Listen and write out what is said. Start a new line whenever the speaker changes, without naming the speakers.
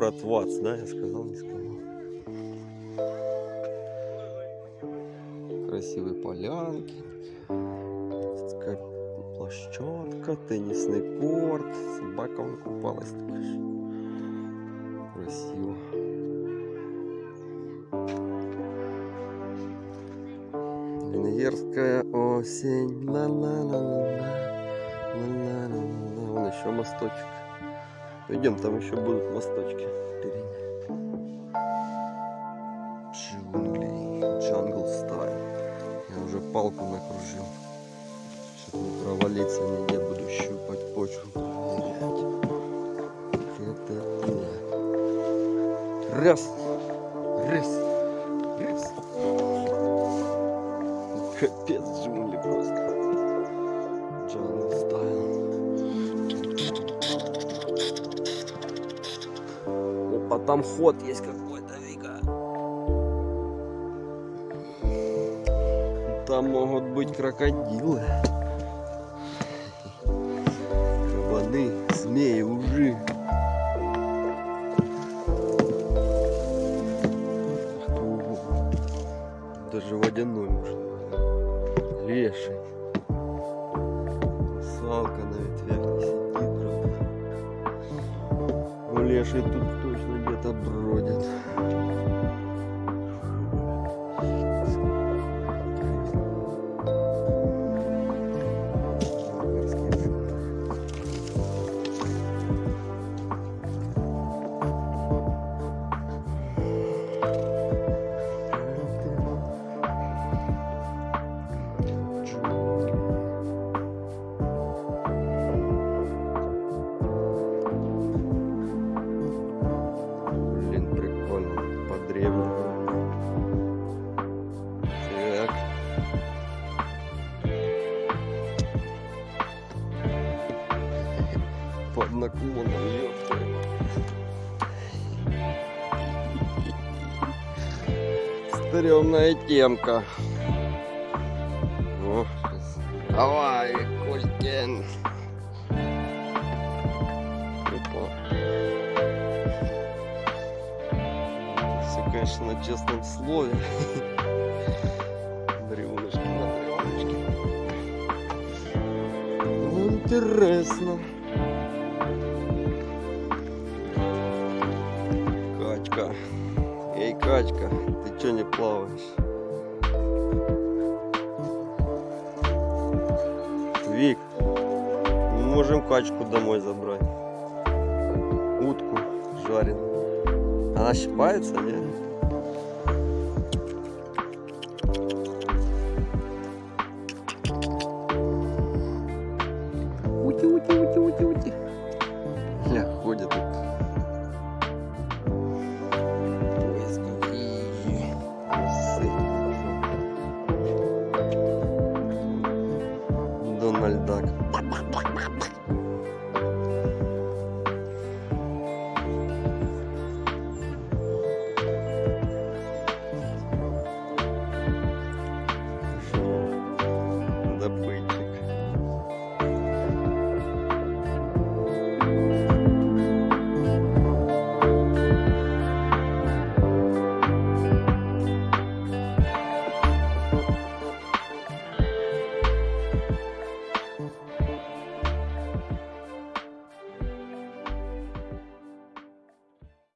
Город Вац, да, я сказал, не сказал. Красивые полянки. Площадка, теннисный корт. Собака вон купалась. Красиво. Венгерская осень. Ла-ла-ла-ла-ла. Ла-ла-ла-ла. Вон еще мосточек. Пойдем, там еще будут мосточки. впереди. Джунгли, джангл стайл. Я уже палку накружил. Чтобы не провалиться нигде, буду щупать почву. проверять. Это да. Раз. Раз. Раз. Капец джунгли просто. Опа, там ход есть какой-то, Вика. Там могут быть крокодилы. Кабаны, змеи, ужи. Даже водяной может. Леший. Салка на ветвях леший тут точно где-то бродит. Под наклоном, ёпта. Стрёмная темка. О. Давай. Опа. Все, конечно, на честном слове. Ну, интересно. Качка. Эй, качка, ты чё не плаваешь? Вик, мы можем качку домой забрать. Утку жареную. Она щипается, не? Ути, ути, ути, бальдак. пой.